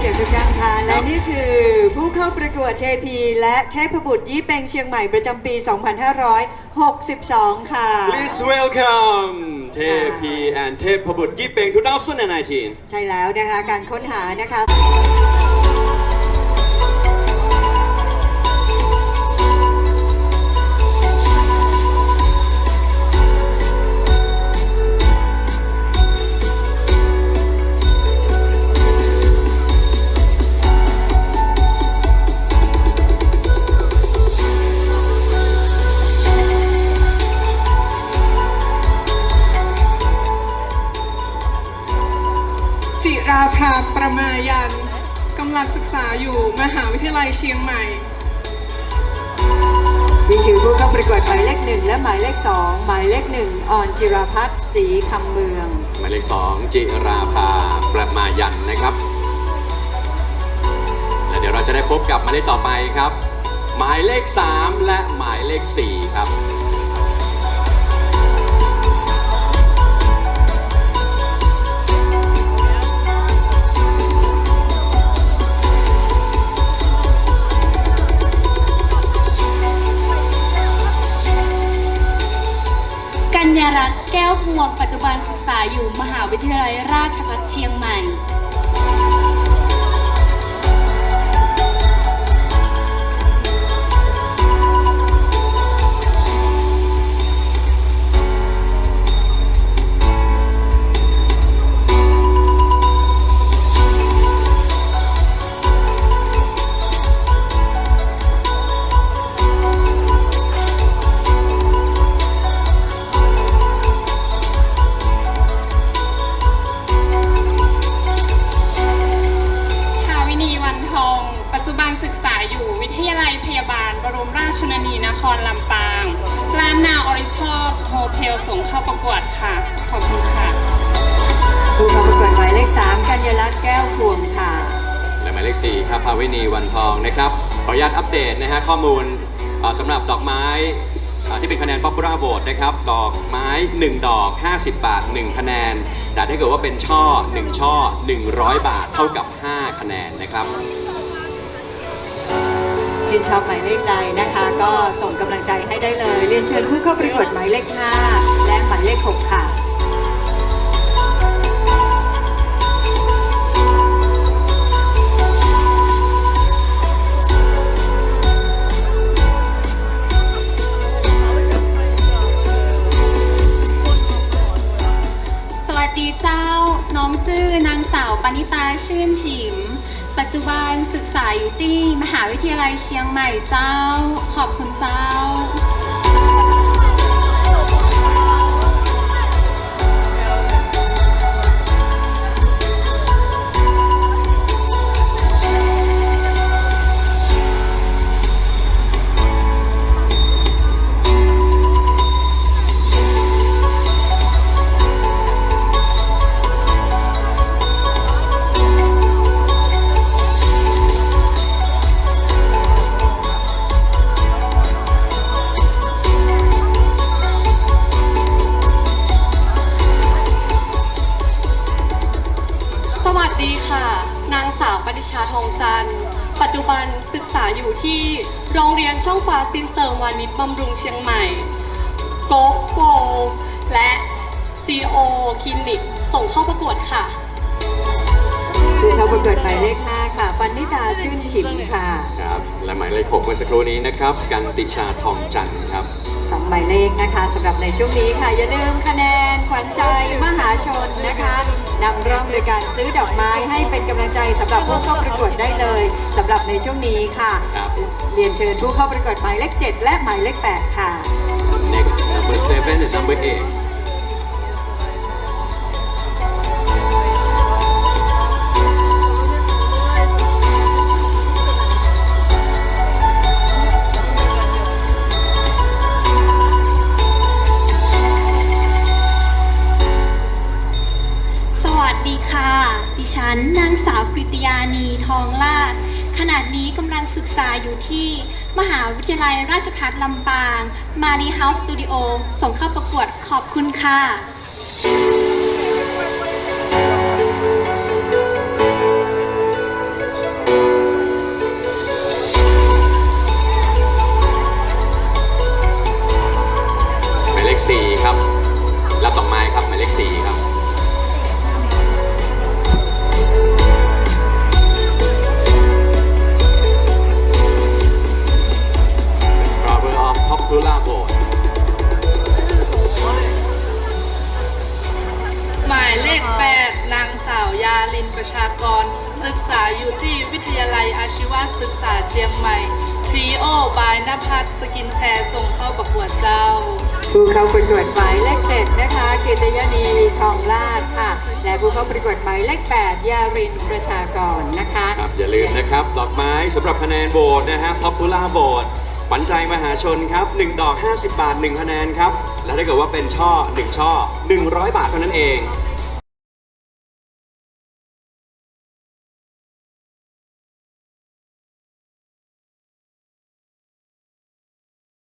เกียรติทุกท่านค่ะและนี่คือผู้เข้าประกวดเทพีและเทพบุตรยี่เป็งเชียงใหม่ประจำปี 2562 ค่ะ Please welcome TP and Tepabut Yipeng 2019. ใช่แล้วนะคะ การค้นหานะคะำลังศึกษาอยู่มหาวิทยาลัยเชียงใหม่นี่คือผู้เข้าประกวดหมายเลขหนึ่งและหมายเลขสองหมายเลขหนึ่งออนจิราพัฒน์ศรีคำเมือง หมายเลข2จิราภาประมายันนะครับ และเดี๋ยวเราจะได้พบกับหมายเลขต่อไปครับ หมายเลข3และหมายเลข4ครับ นนีนครลำปาง ลานนา Oriental Hotel ส่งเข้าประกวดค่ะ ขอบคุณค่ะผู้เข้าประกวดหมายเลข 3 กัญญาลักษณ์แก้วพวงค่ะและหมายเลข4ครับภาวินีวันทองนะครับ ขออนุญาตอัปเดตนะฮะข้อมูลเอ่อสำหรับดอกไม้เอ่อที่เป็นคะแนน Popular Vote นะครับ ดอกไม้ 1 ดอก 50 บาท 1 คะแนน แต่ถ้าเกิดว่าเป็นช่อ 1 ช่อ 100 บาท เท่ากับ 5 คะแนนนะครับ ชื่นชอบหมายเลขใดนะคะ ก็ส่งกำลังใจให้ได้เลย เรียนเชิญผู้เข้าประกวดหมายเลข 5 และหมายเลข 6 ค่ะสวัสดีเจ้าน้องจื้อนางสาวปณิตาชื่นฉิม ปัจจุบันศึกษาอยู่ที่มหาวิทยาลัยเชียงใหม่เจ้า ขอบคุณเจ้า อยู่ที่โรงเรียนช่องฟ้าซินเสริมวานิชบำรุงเชียงใหม่โกโกและ GO คลินิก ส่งเข้าประกวดค่ะผู้เข้าประกวดหมายเลข5ค่ะ ปันนิดาชื่นฉิมค่ะ ครับ และหมายเลข6เมื่อสักครู่นี้นะครับ กันติชาทองจันทร์ครับ สองหมายเลขนะคะสำหรับในช่วงนี้ค่ะ อย่าลืมคะแนนขวัญใจมหาชนนะคะนำร่องโดยการซื้อดอกไม้ให้เป็นกำลังใจสำหรับผู้เข้าประกวดได้เลยสำหรับในช่วงนี้ค่ะครับเรียนเชิญผู้เข้าประกวดหมายเลข 7 และหมายเลข 8 ค่ะ next number 7 and number 8 ษาอยู่ที่มหาวิทยาลัยราชภัฏลำปาง Marie House Studio ส่งเข้าประกวดขอบคุณค่ะหมายเลข4ครับรับดอกไม้ครับหมายเลข4 ระชากรศึกษาอยู่ที่วิทยาลัยอาชีวศึกษาเชียงใหม่ Trio by นภัส Skincare ส่งเข้าประกวดเจ้าผู้เข้าประกวดหมายเลข7นะคะกิตยานีทองลาดค่ะ และผู้เข้าประกวดหมายเลข8ยารินประชากรนะคะครับอย่าลืมนะครับ ดอกไม้สำหรับคะแนนโหวตนะฮะ Popular Vote ขวัญใจมหาชนครับ 1 ดอก 50 บาท 1 คะแนนครับ และถ้าเกิดว่าเป็นช่อ 1 ช่อ 100 บาทเท่านั้นเอง